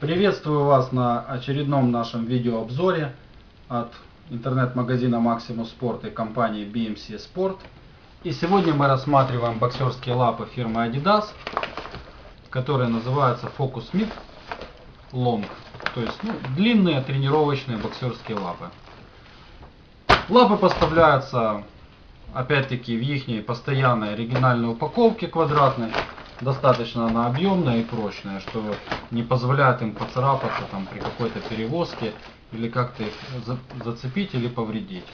Приветствую вас на очередном нашем видеообзоре от интернет-магазина Maximus Sport и компании BMC Sport. И сегодня мы рассматриваем боксерские лапы фирмы Adidas, которые называются Focus Mid Long. То есть ну, длинные тренировочные боксерские лапы. Лапы поставляются опять-таки в их постоянной оригинальной упаковке квадратной достаточно она объемная и прочная, что не позволяет им поцарапаться там при какой-то перевозке или как-то их зацепить или повредить.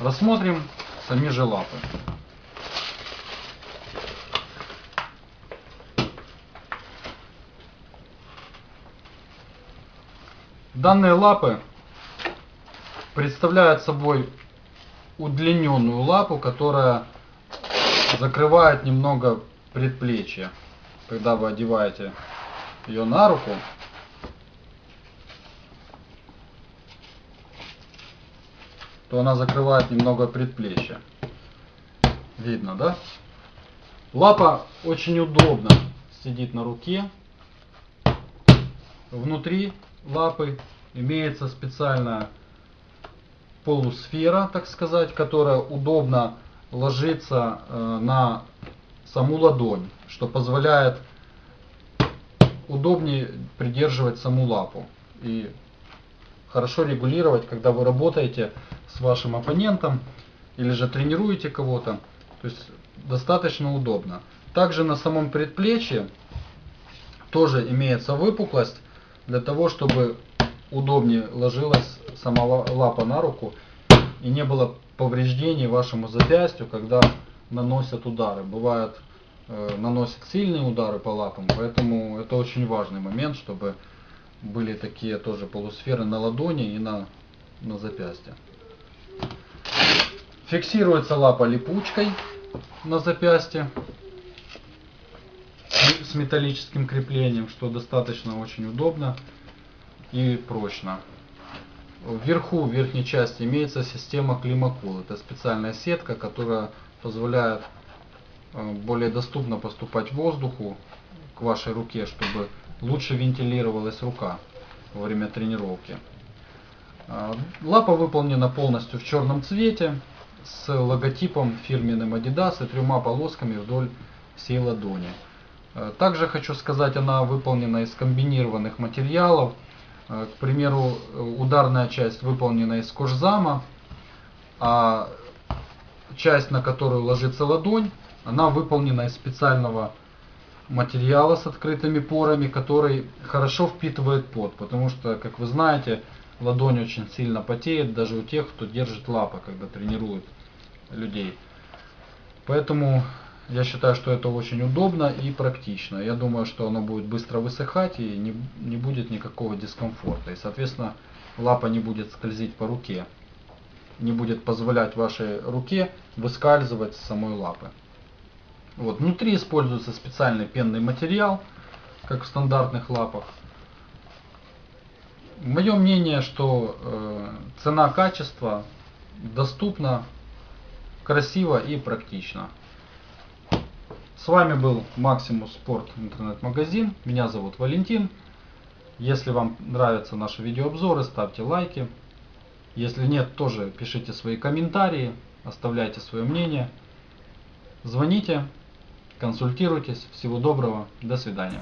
Рассмотрим сами же лапы. Данные лапы представляют собой удлиненную лапу, которая закрывает немного предплечье. Когда вы одеваете ее на руку, то она закрывает немного предплечье. Видно, да? Лапа очень удобно сидит на руке. Внутри лапы имеется специальная полусфера, так сказать, которая удобно ложится э, на саму ладонь, что позволяет удобнее придерживать саму лапу и хорошо регулировать, когда вы работаете с вашим оппонентом или же тренируете кого-то. То есть достаточно удобно. Также на самом предплечье тоже имеется выпуклость для того, чтобы удобнее ложилась сама лапа на руку и не было повреждений вашему запястью, когда наносят удары. Бывают э, наносят сильные удары по лапам, поэтому это очень важный момент, чтобы были такие тоже полусферы на ладони и на, на запястье. Фиксируется лапа липучкой на запястье с металлическим креплением, что достаточно очень удобно и прочно. Вверху, в верхней части имеется система климакул. Это специальная сетка, которая позволяет э, более доступно поступать воздуху к вашей руке, чтобы лучше вентилировалась рука во время тренировки. Э, лапа выполнена полностью в черном цвете с логотипом фирменным Adidas и тремя полосками вдоль всей ладони. Э, также хочу сказать, она выполнена из комбинированных материалов. К примеру, ударная часть выполнена из кожзама, а часть, на которую ложится ладонь, она выполнена из специального материала с открытыми порами, который хорошо впитывает пот, потому что, как вы знаете, ладонь очень сильно потеет, даже у тех, кто держит лапы, когда тренирует людей. Поэтому я считаю, что это очень удобно и практично. Я думаю, что оно будет быстро высыхать и не, не будет никакого дискомфорта. И, соответственно, лапа не будет скользить по руке не будет позволять вашей руке выскальзывать с самой лапы. Вот. Внутри используется специальный пенный материал, как в стандартных лапах. Мое мнение, что э, цена-качество доступна, красиво и практично. С вами был Maximus Sport интернет-магазин. Меня зовут Валентин. Если вам нравятся наши видеообзоры, ставьте лайки. Если нет, тоже пишите свои комментарии, оставляйте свое мнение. Звоните, консультируйтесь. Всего доброго, до свидания.